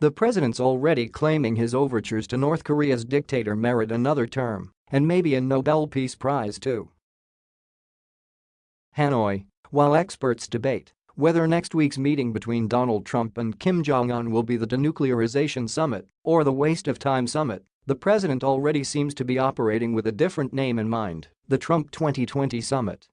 The president's already claiming his overtures to North Korea's dictator merit another term, and maybe a Nobel Peace Prize too. Hanoi, while experts debate whether next week's meeting between Donald Trump and Kim Jong-un will be the denuclearization summit or the waste of time summit, the president already seems to be operating with a different name in mind, the Trump 2020 summit.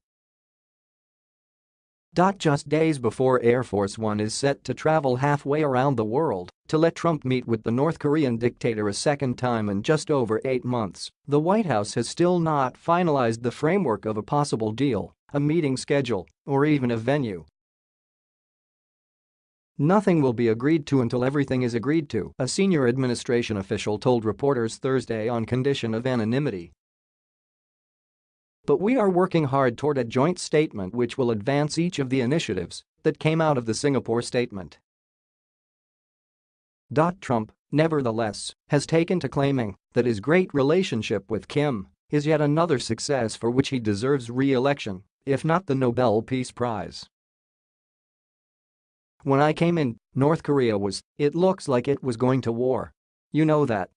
Just days before Air Force One is set to travel halfway around the world to let Trump meet with the North Korean dictator a second time in just over eight months, the White House has still not finalized the framework of a possible deal, a meeting schedule, or even a venue. Nothing will be agreed to until everything is agreed to, a senior administration official told reporters Thursday on condition of anonymity. But we are working hard toward a joint statement which will advance each of the initiatives that came out of the Singapore statement. Trump, nevertheless, has taken to claiming that his great relationship with Kim is yet another success for which he deserves re-election, if not the Nobel Peace Prize. When I came in, North Korea was, it looks like it was going to war. You know that.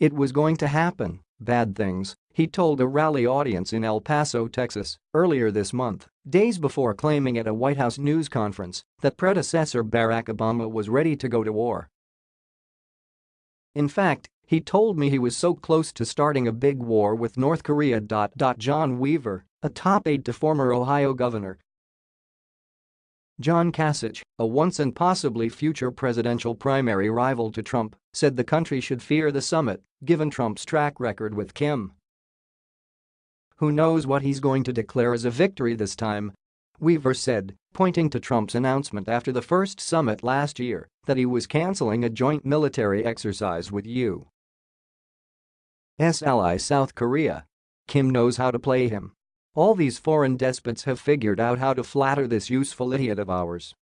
It was going to happen, bad things, he told a rally audience in El Paso, Texas, earlier this month, days before claiming at a White House news conference that predecessor Barack Obama was ready to go to war. In fact, he told me he was so close to starting a big war with North Korea. John Weaver, a top aide to former Ohio governor, John Kasich, a once and possibly future presidential primary rival to Trump, said the country should fear the summit, given Trump's track record with Kim. Who knows what he's going to declare as a victory this time? Weaver said, pointing to Trump's announcement after the first summit last year that he was canceling a joint military exercise with U.S. ally South Korea. Kim knows how to play him. All these foreign despots have figured out how to flatter this useful idiot of ours.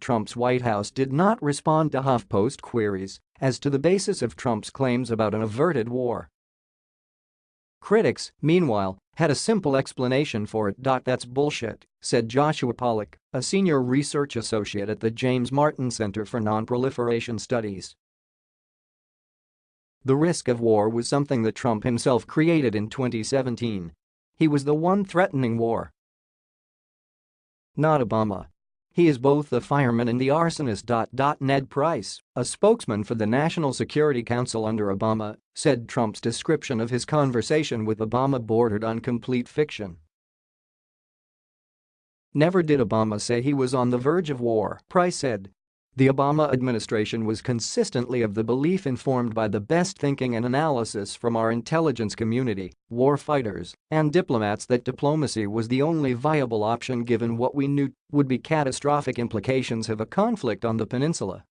Trump's White House did not respond to HuffPost queries as to the basis of Trump's claims about an averted war. Critics, meanwhile, had a simple explanation for it. That's bullshit, said Joshua Pollack, a senior research associate at the James Martin Center for Nonproliferation Studies. The risk of war was something that Trump himself created in 2017. He was the one threatening war. Not Obama. He is both the fireman and the arsonist. Ned Price, a spokesman for the National Security Council under Obama, said Trump's description of his conversation with Obama bordered on complete fiction. Never did Obama say he was on the verge of war, Price said, the Obama administration was consistently of the belief informed by the best thinking and analysis from our intelligence community, war fighters, and diplomats that diplomacy was the only viable option given what we knew would be catastrophic implications of a conflict on the peninsula.